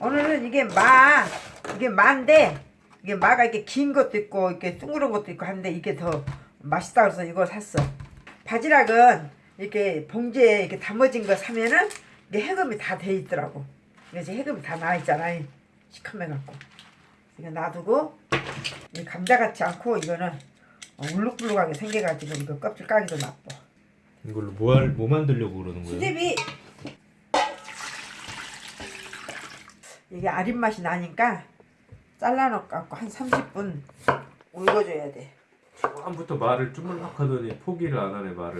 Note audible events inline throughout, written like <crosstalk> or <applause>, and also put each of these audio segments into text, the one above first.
오늘은 이게 마 이게 마인데 이게 마가 이렇게 긴 것도 있고 이렇게 둥그런 것도 있고 하는데 이게 더 맛있다 그래서 이걸 샀어. 바지락은 이렇게 봉지에 이렇게 담아진 거 사면은 이게 해금이 다 돼 있더라고. 그래서 해금이 다 나와 있잖아. 시커매 갖고. 이거 놔두고 이 감자 같지 않고 이거는 어, 울룩불룩하게 생겨가지고 이거 껍질 까기도 나빠. 이걸로 뭐, 할, 뭐 만들려고 그러는 거예요? 수제비 이게 아린 맛이 나니까 잘라놓고 한 30분 울궈줘야 돼. 초반부터 말을 쭈물락 하더니 포기를 안 하네 말을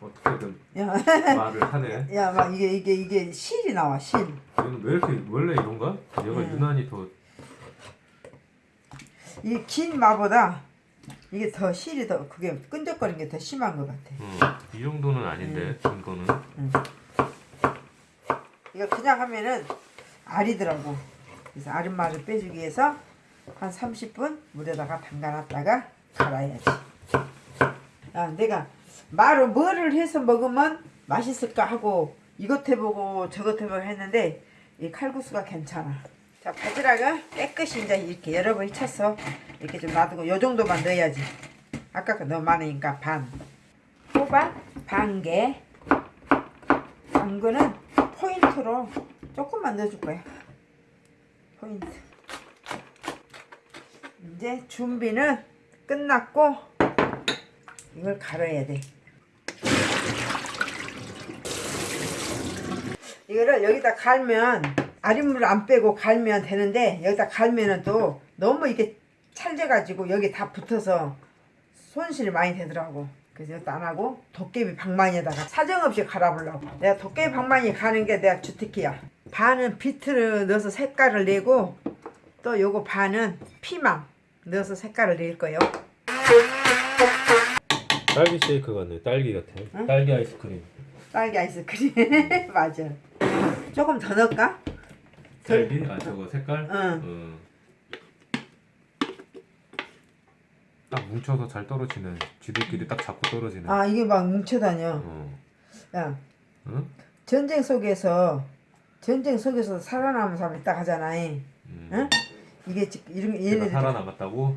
어떻게든 야, 말을 하네 <laughs> 야, 막 이게 이게 이게 실이 나와 실. 얘는 왜 이렇게 원래 이런가? 얘가 음. 유난히 더 이 긴 마보다 이게 더 실이 더 그게 끈적거리는 게 더 심한 것 같아. 어, 이 정도는 아닌데 음. 이거는 이거 그냥 하면은 알이더라고. 그래서 맛을 빼주기 위해서 한 30분 물에다가 담가놨다가 갈아야지. 아, 내가 말을 뭐를 해서 먹으면 맛있을까 하고 이것 해보고 저것 해보고 했는데 이 칼국수가 괜찮아. 자 바지락은 깨끗이 이제 이렇게 여러 번 쳤어. 이렇게 좀 놔두고 요 정도만 넣어야지. 아까 거 너무 많으니까 반. 호박 반 개. 당근은 포인트로 조금만 넣어줄 거야. 포인트. 이제 준비는 끝났고 이걸 갈아야 돼. 이거를 여기다 갈면 아린물을 안 빼고 갈면 되는데 여기다 갈면은 또 너무 이게 찰져가지고 여기 다 붙어서 손실이 많이 되더라고. 그래서 이것도 안 하고 도깨비 방망이에다가 사정없이 갈아보려고. 내가 도깨비 방망이 가는 게 내가 주특기야. 반은 비트를 넣어서 색깔을 내고 또 요거 반은 피망 넣어서 색깔을 낼 거예요. 딸기 쉐이크 같네 딸기 같아 응? 딸기 아이스크림 딸기 아이스크림 <laughs> 맞아. 조금 더 넣을까? 딸기? 아 저거 색깔? 응. 어. 딱 뭉쳐서 잘 떨어지네 쥐들끼리 딱 잡고 떨어지네 아 이게 막 뭉쳐다녀. 어. 야 응? 전쟁 속에서 전쟁 속에서 살아남은 사람이 딱 하잖아. 음. 응? 이게 지금 이런 얘가 얘네들이 살아남았다고?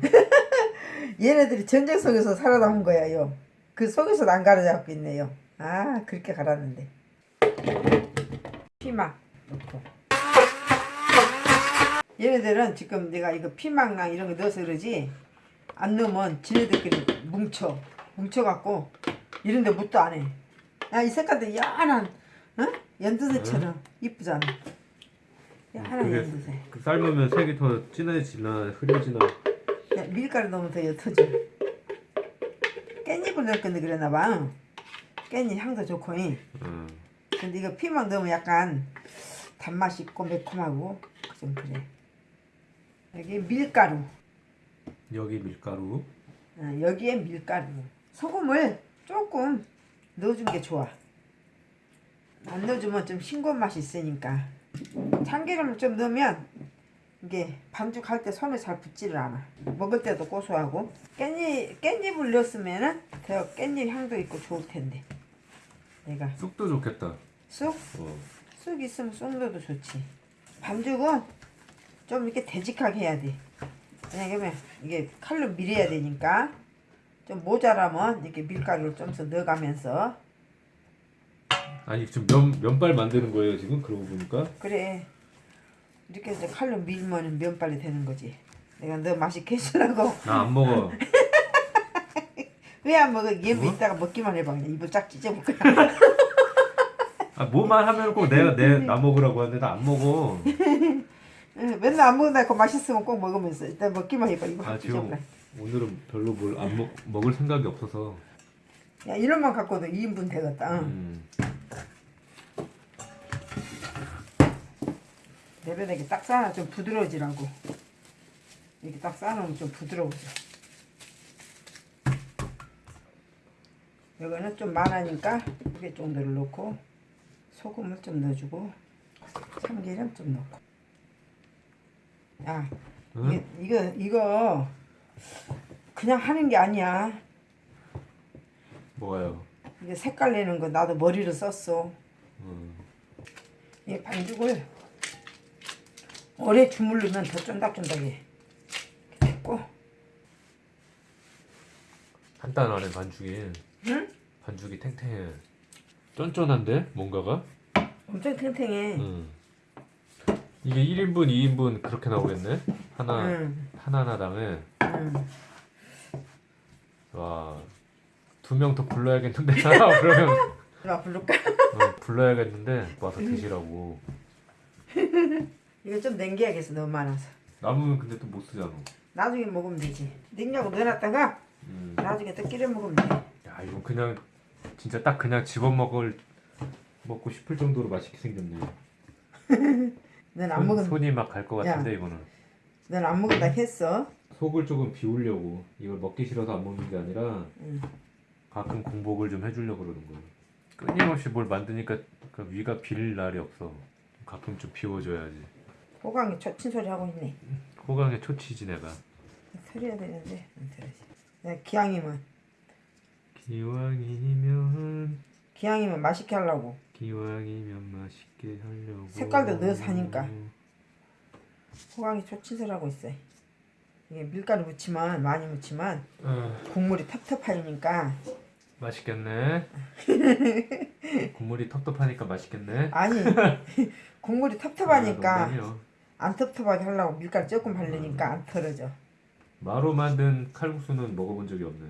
<laughs> 얘네들이 전쟁 속에서 살아남은 거야요. 그 속에서 안 갈아잡고 있네요. 아 그렇게 갈았는데. 피망 넣고. 얘네들은 지금 내가 이거 피망랑 이런 거 넣어서 그러지 안 넣으면 지네들끼리 뭉쳐 뭉쳐갖고 이런 데 묻도 안 해. 야 이 색깔도 연한 어? 연두새처럼 이쁘잖아. 연한 그게 연두새. 그 삶으면 색이 더 진해지나 흐려지나 야, 밀가루 넣으면 더 옅어져. 깻잎을 넣을 건데 그랬나 봐. 깻잎 향도 좋고. 잉. 어. 근데 이거 피망 넣으면 약간 단맛이 있고 매콤하고 좀 그래. 여기 밀가루. 여기 밀가루 어, 여기에 밀가루. 소금을 조금 넣어준 게 좋아. 안 넣어주면 좀 싱거운 맛이 있으니까. 참기름을 좀 넣으면 이게 반죽할 때 손에 잘 붙지를 않아. 먹을 때도 고소하고. 깻잎, 깻잎을 넣었으면 은 더 깻잎 향도 있고 좋을 텐데. 내가 쑥도 좋겠다 쑥? 어. 쑥 있으면 쑥 넣어도 좋지. 반죽은 좀 이렇게 되직하게 해야 돼. 왜냐면 이게 칼로 밀어야 되니까 좀 모자라면 이렇게 밀가루를 좀 더 넣어가면서 아니 지금 면, 면발 만드는 거예요 지금 그러고 보니까 그래 이렇게 해서 칼로 밀면 면발이 되는 거지. 내가 너 해주려고 나 안 먹어 <laughs> 왜 안 먹어? 얘 뭐? 이따가 먹기만 해봐 그냥 입을 쫙 찢어볼 거야. <laughs> 아 뭐만 하면 꼭 내가 내 나 먹으라고 하는데 나 안 먹어 응, <laughs> 맨날 안 먹는다고 맛있으면 꼭 먹으면서 일단 먹기만 해봐 입을 아확 지금. 오늘은 별로 뭘 안 먹 먹을 생각이 없어서 야 이런 만 갖고도 2인분 되겠다. 응. 음. 내변에게 딱 쌓아 좀 부드러워지라고 이렇게 딱 쌓아놓으면 좀 부드러워져 이거는 좀 많으니까 두 개 정도를 넣고 소금을 좀 넣어주고 참기름 좀 넣고 야 응? 이게, 이거 이거 그냥 하는 게 아니야 뭐가요? 이게 색깔 내는 거 나도 머리를 썼어 음. 이 반죽을 오래 주물르면 더 쫀득쫀득해. 됐고, 간단하네 반죽이. 응? 반죽이 탱탱해. 쫀쫀한데 뭔가가? 엄청 탱탱해. 응. 이게 1인분, 2인분 그렇게 나오겠네. 하나 응, 하나 하나당에 응. 와. 두 명 더 불러야겠는데 그러면 <laughs> 누가 부를까? 어, 불러야겠는데 와서 드시라고. 이거 좀 남겨야겠어, 너무 많아서. 남으면 근데 또 못 쓰잖아. 나중에 먹으면 되지. 냉장고 넣어놨다가 음. 나중에 또 끓여 먹으면 돼. 야 이거 그냥 진짜 딱 그냥 집어 먹을 먹고 싶을 정도로 맛있게 생겼네. <laughs> 넌안 손- 먹은, 손이 막 갈 것 같은데 이거는. 넌 안 먹은다 했어. 속을 조금 비우려고 이걸 먹기 싫어서 안 먹는 게 아니라 응. 가끔 공복을 좀 해주려고 그러는 거예요. 끊임없이 뭘 만드니까 그 위가 빌 날이 없어. 가끔 좀 비워줘야지. 호강이 초친 소리 하고 있네. 호강에 초치지 내가. 털어야 되는데 안 털어지. 내가 기왕이면 기왕이면 기왕이면 맛있게 하려고. 기왕이면 맛있게 하려고. 색깔도 넣어서 하니까. 호강이 초친 소리 하고 있어. 이게 밀가루 묻히면 많이 묻히면 어, 국물이 텁텁하니까 맛있겠네. <laughs> 국물이 텁텁하니까 맛있겠네. 아니 <laughs> 국물이 아, 텁텁하니까 농담이요. 안 텁텁하게 하려고 밀가루 조금 바르니까 안 털어져. 마로 만든 칼국수는 먹어본 적이 없네.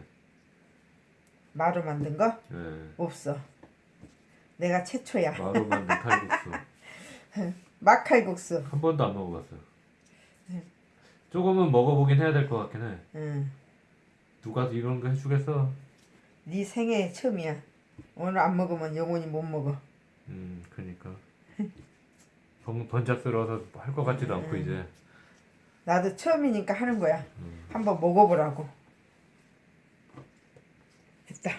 마루 만든 거 예. 없어. 내가 최초야. 마로 만든 칼국수 <laughs> 막칼국수. 한 번도 안 먹어봤어요. 네. 조금은 먹어보긴 해야 될 것 같긴 해. 응. 누가 이런 거 해주겠어? 네 생애 처음이야. 오늘 안 먹으면 영원히 못 먹어. 음, 그니까. 번, 번잡스러워서 할 것 같지도 않고 이제. 나도 처음이니까 하는 거야. 음. 한번 먹어보라고. 됐다.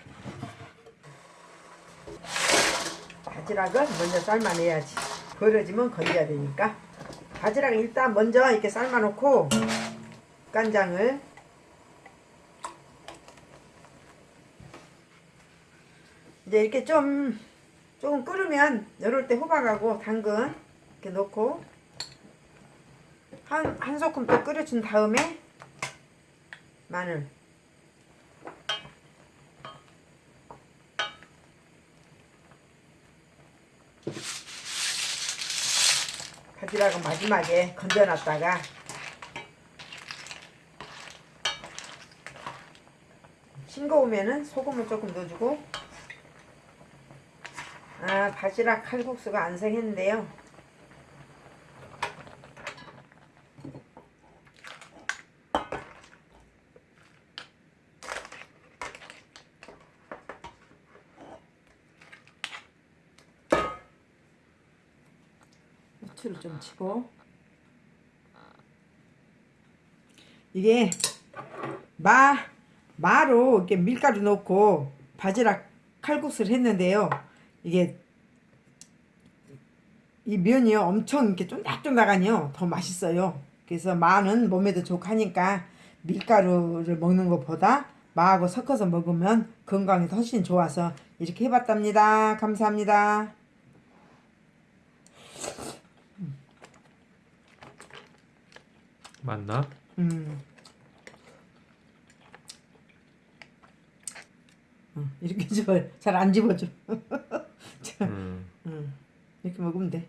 바지락은 먼저 삶아내야지. 벌어지면 건져야 되니까. 바지락 일단 먼저 이렇게 삶아놓고 간장을 이제 이렇게 좀 조금 끓으면 이럴 때 호박하고 당근 이렇게 넣고 한, 한 소끔 또 끓여준 다음에 마늘. 바지락은 마지막에 건져놨다가 싱거우면은 소금을 조금 넣어주고 아 바지락 칼국수가 안생했는데요 후추를 좀 치고 이게 마 마로 이렇게 밀가루 넣고 바지락 칼국수를 했는데요. 이게 이 면이요 엄청 이렇게 쫀득쫀득하니요 더 맛있어요. 그래서 마는 몸에도 좋고 하니까 밀가루를 먹는 것보다 마하고 섞어서 먹으면 건강에 훨씬 좋아서 이렇게 해봤답니다. 감사합니다. 맞나? 음. 어, 이렇게 좋아요. <laughs> 잘안 집어줘. <laughs> 자, 음. 음, 이렇게 먹으면 돼.